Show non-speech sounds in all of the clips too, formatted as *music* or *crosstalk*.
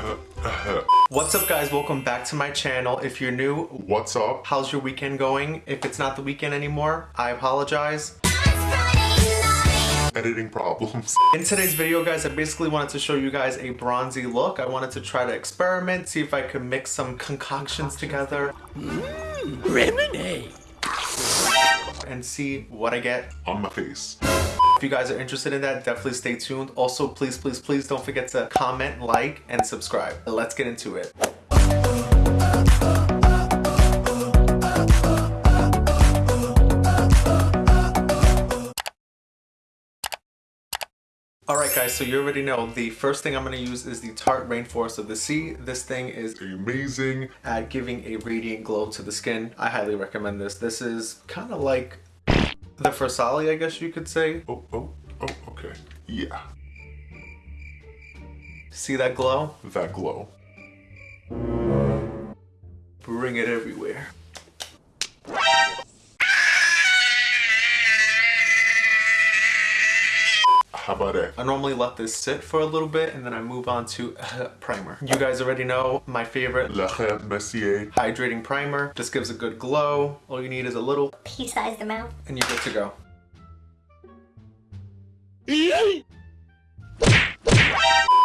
*laughs* What's up guys, welcome back to my channel. If you're new, What's up? how's your weekend going? If it's not the weekend anymore, I apologize. Editing problems. *laughs* In today's video guys, I basically wanted to show you guys a bronzy look. I wanted to try to experiment, see if I could mix some concoctions together. Mm, Lemonade. And see what I get. On my face. If you guys are interested in that, definitely stay tuned. Also, please, please, please don't forget to comment, like, and subscribe. Let's get into it. Alright guys, so you already know the first thing I'm going to use is the Tarte Rainforest of the Sea. This thing is Amazing. at giving a radiant glow to the skin. I highly recommend this. This is kind of like the Versali, I guess you could say. Oh, oh, oh, okay. Yeah. See that glow? That glow. Bring it everywhere. How about that? I normally let this sit for a little bit and then I move on to *laughs* primer. You guys already know my favorite La Crème Mercier. hydrating primer. Just gives a good glow. All you need is a little pea-sized amount. and you're good to go.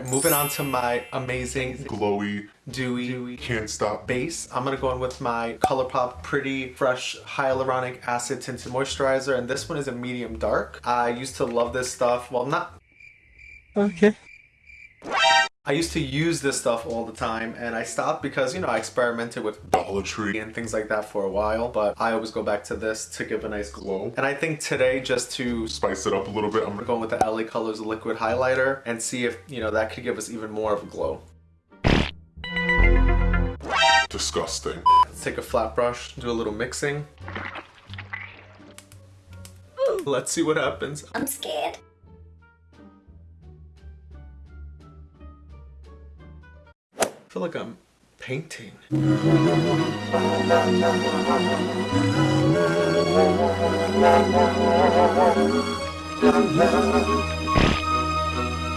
Moving on to my amazing Glowy. dewy dewy, Can't stop. base. I'm gonna go in with my ColourPop Pretty Fresh Hyaluronic Acid Tinted Moisturizer and this one is a medium dark. I used to love this stuff. Well, not... Okay. I used to use this stuff all the time and I stopped because, you know, I experimented with Dollar Tree. and things like that for a while, but I always go back to this to give a nice glow. And I think today, just to Spice it up a little bit. I'm gonna with the LA Colors liquid highlighter and see if, you know, that could give us even more of a glow. Disgusting. Let's take a flat brush, do a little mixing. Let's see what happens. I'm scared. Feel like I'm painting.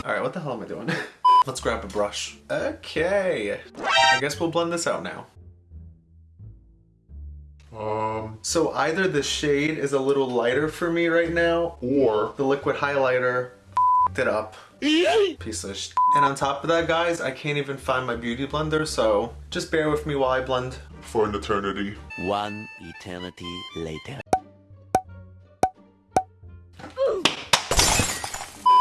Alright, what the hell am I doing? *laughs* Let's grab a brush. Okay. I guess we'll blend this out now. Um, So either the shade is a little lighter for me right now, or the liquid highlighter it up. *laughs* Piece of sh And on top of that, guys, I can't even find my beauty blender, so just bear with me while I blend. for an eternity. One eternity later.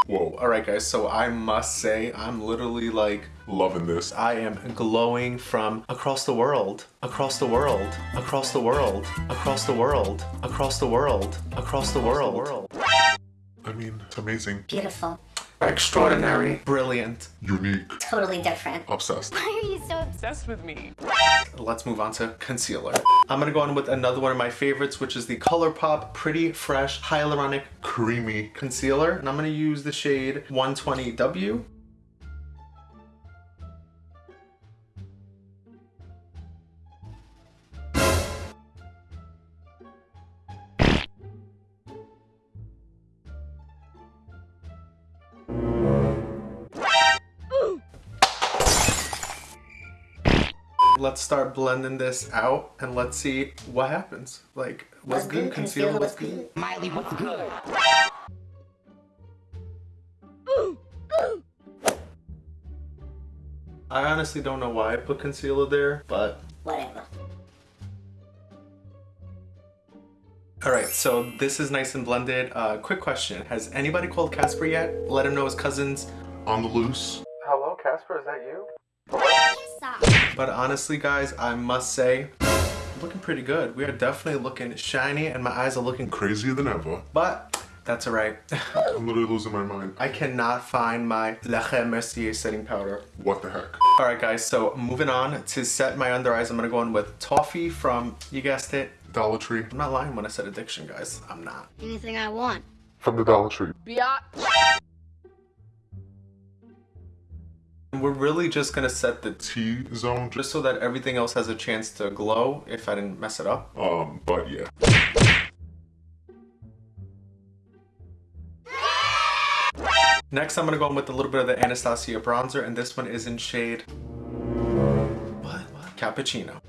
Whoa. Alright guys, so I must say, I'm literally like, Loving this. I am glowing from across the world, across the world, across the world, across the world, across the world, across the world. I mean, it's amazing. Beautiful. Extraordinary. Brilliant. Unique. Totally different. Obsessed. Why are you so obsessed with me. Let's move on to concealer. I'm gonna go on with another one of my favorites, which is the ColourPop Pretty Fresh Hyaluronic Creamy. Concealer. And I'm gonna use the shade 120W. Let's start blending this out and let's see what happens. Like, what's What's good? good? Concealer, Concealer, what's what's good? Miley, what's good? I honestly don't know why I put concealer there, but whatever? Alright, so this is nice and blended. Uh, quick question. Has anybody called Casper yet? Let him know his cousins. On the loose. Hello, Casper, is that you? Stop. But honestly, guys, I must say, looking pretty good. We are definitely looking shiny and my eyes are looking Crazier than ever. but that's alright. *laughs* I'm literally losing my mind. I cannot find my La Crème Mercier setting powder. What the heck? Alright guys, so moving on to set my under eyes, I'm gonna go in with Toffee from, you guessed it, Dollar Tree. I'm not lying when I said addiction, guys. I'm not. Anything I want. From the Dollar Tree. Biatch. We're really just gonna set the T-zone. just so that everything else has a chance to glow if I didn't mess it up. Um, but yeah. Next, I'm gonna go in with a little bit of the Anastasia bronzer, and this one is in shade... What? what? Cappuccino.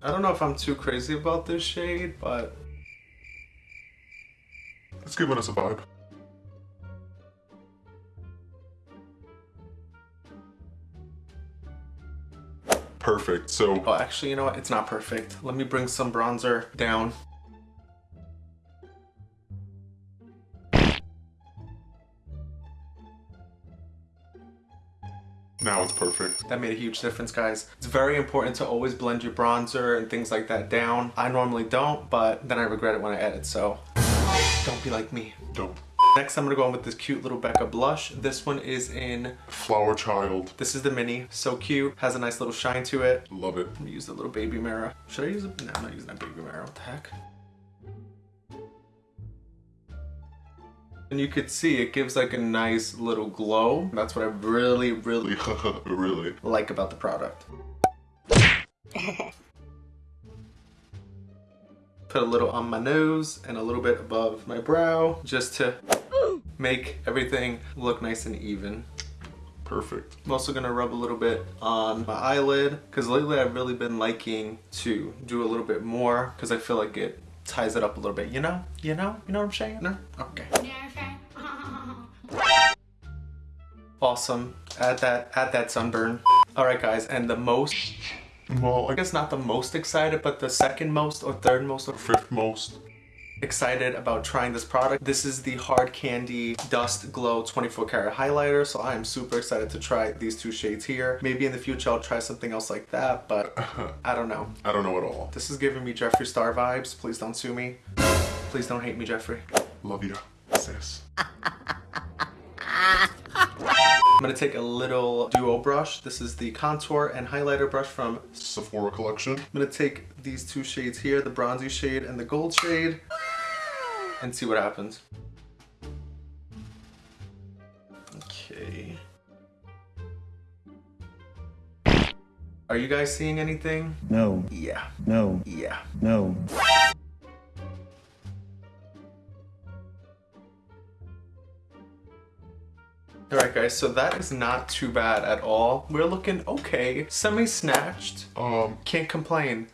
I don't know if I'm too crazy about this shade, but It's giving us a vibe. Perfect. So oh, actually, you know what? It's not perfect. Let me bring some bronzer down. now it's perfect. That made a huge difference, guys. It's very important to always blend your bronzer and things like that down. I normally don't, but then I regret it when I edit, so don't be like me. Don't. Next, I'm gonna go in with this cute little Becca blush. This one is in, Flower child. this is the mini. So cute, has a nice little shine to it. Love it. Let me use the little baby mirror. Should I use it? No, I'm not using that baby mirror. What the heck? And you could see it gives like a nice little glow. That's what I really, really Really, *laughs* really. like about the product. *laughs* Put a little on my nose and a little bit above my brow just to make everything look nice and even. Perfect. I'm also gonna rub a little bit on my eyelid because lately I've really been liking to do a little bit more because I feel like it ties it up a little bit. You know? You know? You know what I'm saying? No? Okay. Awesome. Add that add that sunburn. Alright guys, and the most Well, I I guess guess not the most excited, but the second most or third most or fifth most. excited about trying this product. This is the Hard Candy Dust Glow 24 karat highlighter, so I am super excited to try these two shades here. Maybe in the future I'll try something else like that, but *laughs* I don't know. I don't know at all. This is giving me Jeffree Star vibes. Please don't sue me. Please don't hate me, Jeffree. Love you, sis. *laughs* I'm gonna take a little duo brush. This is the contour and highlighter brush from Sephora collection. I'm gonna take these two shades here, the bronzy shade and the gold shade, and see what happens. Okay. Are you guys seeing anything? No, Yeah. no, Yeah. no. Alright guys, so that is not too bad at all. We're looking okay. Semi-snatched. Um, Can't complain.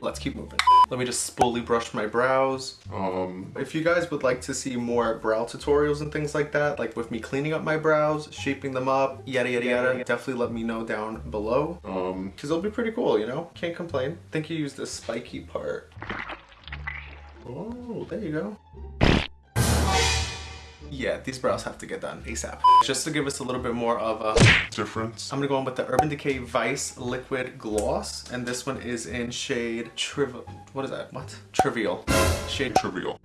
Let's keep moving. Let me just spoolie brush my brows. um, If you guys would like to see more brow tutorials and things like that, like with me cleaning up my brows, shaping them up, yada yada yada, definitely let me know down below. um, Cause it'll be pretty cool, you know? Can't complain. I think you used the spiky part. Oh, there you go. Yeah, these brows have to get done ASAP. Just to give us a little bit more of a difference. I'm gonna go in with the Urban Decay Vice Liquid Gloss, and this one is in shade Trivial. What is that? What? Trivial. Shade. Trivial.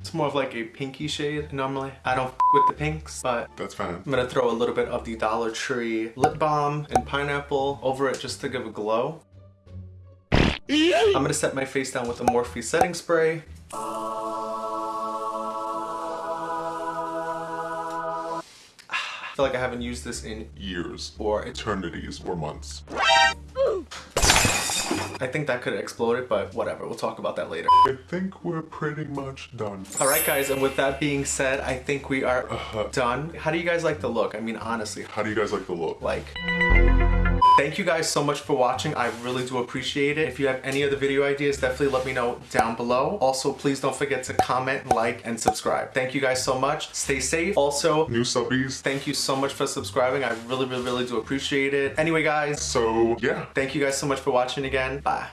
It's more of like a pinky shade normally. I don't f with the pinks, but That's fine. I'm gonna throw a little bit of the Dollar Tree lip balm and pineapple over it just to give a glow. I'm gonna set my face down with the Morphe setting spray. Feel like I haven't used this in Years, or eternities, or months. I think that could have exploded, but whatever. We'll talk about that later. I think we're pretty much done. All right, guys, and with that being said, I think we are Uh-huh. done. How do you guys like the look? I mean, honestly, How do you guys like the look? like... Thank you guys so much for watching. I really do appreciate it. If you have any other video ideas, definitely let me know down below. Also, please don't forget to comment, like, and subscribe. Thank you guys so much. Stay safe. Also, New subbies. thank you so much for subscribing. I really, really, really do appreciate it. Anyway, guys, So, yeah. thank you guys so much for watching again. Bye.